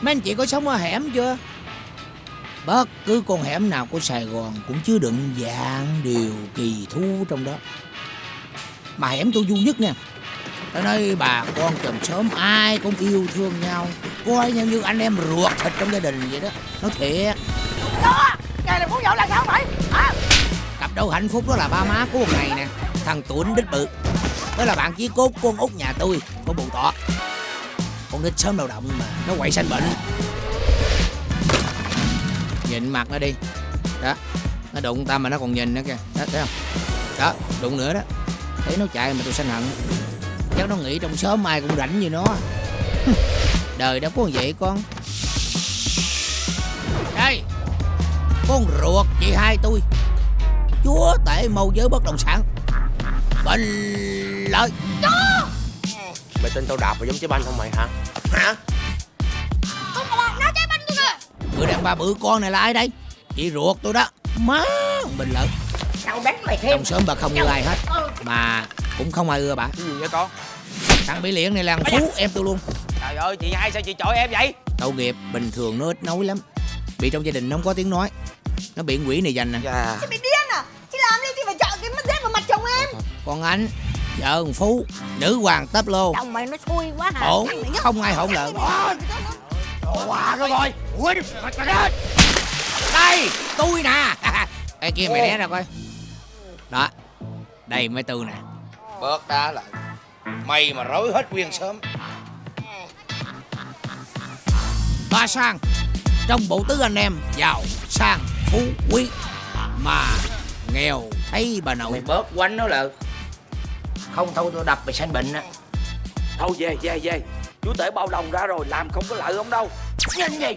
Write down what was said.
Mấy anh chị có sống ở hẻm chưa? Bất cứ con hẻm nào của Sài Gòn cũng chứa đựng dạng điều kỳ thú trong đó. Mà hẻm tôi vui nhất nha. Tôi nói bà con chòm xóm ai cũng yêu thương nhau. Coi nhau như anh em ruột thịt trong gia đình vậy đó. Nói thiệt. Đó Ngày này muốn nhậu là sao vậy? Hả? Cặp đôi hạnh phúc đó là ba má của một ngày nè. Thằng Tuấn đích bự Đó là bạn chí cốt con út nhà tôi. Con bù tọ con nít sớm đầu động mà, Nó quậy sanh bệnh. Nhìn mặt nó đi. Đó, Nó đụng ta mà nó còn nhìn nữa kìa. Đó, thấy không? Đó, đụng nữa đó. Thấy nó chạy mà tôi sanh hận. Chắc nó nghĩ trong sớm ai cũng rảnh như nó. Đời đâu có vậy con. Đây, Con ruột chị hai tôi. Chúa tể mâu giới bất động sản. Bình lợi. Mày tin tao đạp vào giống trái banh không mày hả? Hả? Không là nó trái banh tôi kìa Người đàn bà bự con này là ai đây? Chị ruột tôi đó. Má Bình lợi. Tao đánh mày thêm. Trong xóm bà không ưa ai hết. Mà cũng không ai ưa bà. Cái gì vậy con? Thằng bị liện này là thằng Phú em tôi luôn. Trời ơi, chị hai sao chị chọi em vậy? Tội nghiệp bình thường nó ít nói lắm. Bị trong gia đình nó không có tiếng nói. Nó bị quỷ này dành nè. Dạ Chị bị điên à? Chị làm đi chị phải chọn cái mắt dép vào mặt chồng em? Còn anh Vợ thằng Phú Nữ hoàng tấp lô. Chồng mày nó xui quá hả? Ổn. Không ai hỗn lợn Hòa rồi rồi. Quên Đây tôi nè. Ê kia mày né ra coi. Đó Đây mấy tư nè. Bớt đá lại mày mà rối hết nguyên sớm. Ba sang Trong bộ tứ anh em Giàu sang phú quý Mà nghèo thấy bà nội. Mày bớt quánh nó là không thôi, tôi đập mày sanh bệnh á. Thôi, về về về. Chú tể bao đồng ra rồi, Làm không có lợi ông đâu. Nhanh vậy.